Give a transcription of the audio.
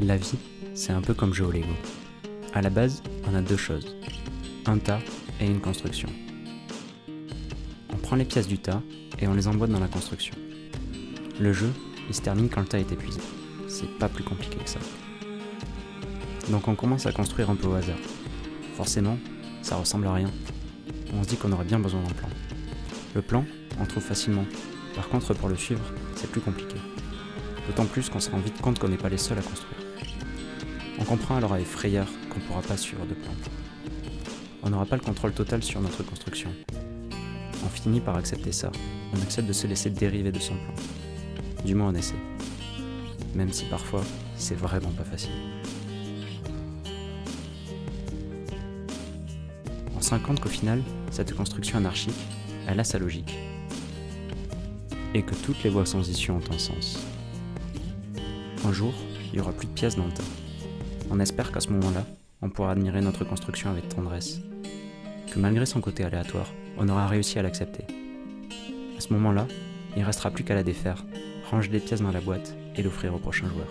La vie, c'est un peu comme jouer au Lego. À la base, on a deux choses. Un tas et une construction. On prend les pièces du tas et on les emboîte dans la construction. Le jeu, il se termine quand le tas est épuisé. C'est pas plus compliqué que ça. Donc on commence à construire un peu au hasard. Forcément, ça ressemble à rien. On se dit qu'on aurait bien besoin d'un plan. Le plan, on trouve facilement. Par contre, pour le suivre, c'est plus compliqué. D'autant plus qu'on se rend vite compte qu'on n'est pas les seuls à construire. On comprend alors avec frayeur qu'on ne pourra pas suivre de plan. On n'aura pas le contrôle total sur notre construction. On finit par accepter ça. On accepte de se laisser dériver de son plan. Du moins on essaie. Même si parfois, c'est vraiment pas facile. On se qu'au final, cette construction anarchique, elle a sa logique. Et que toutes les voies sans issue ont un sens. Un jour, il n'y aura plus de pièces dans le tas. On espère qu'à ce moment-là, on pourra admirer notre construction avec tendresse. Que malgré son côté aléatoire, on aura réussi à l'accepter. À ce moment-là, il ne restera plus qu'à la défaire, ranger les pièces dans la boîte et l'offrir au prochain joueur.